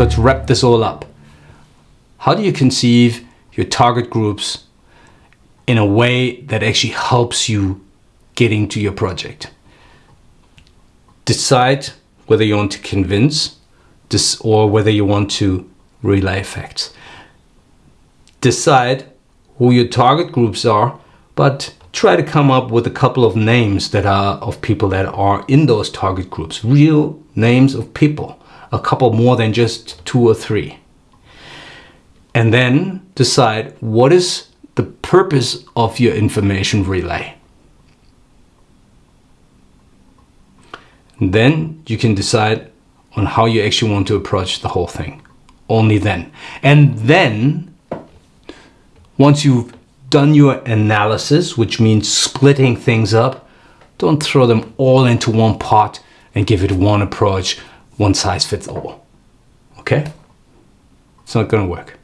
So to wrap this all up, how do you conceive your target groups in a way that actually helps you getting to your project? Decide whether you want to convince this or whether you want to relay facts. Decide who your target groups are, but try to come up with a couple of names that are of people that are in those target groups, real names of people, a couple more than just two or three. And then decide what is the purpose of your information relay. Then you can decide on how you actually want to approach the whole thing. Only then. And then, once you've done your analysis, which means splitting things up, don't throw them all into one pot and give it one approach, one size fits all. Okay? It's not to work.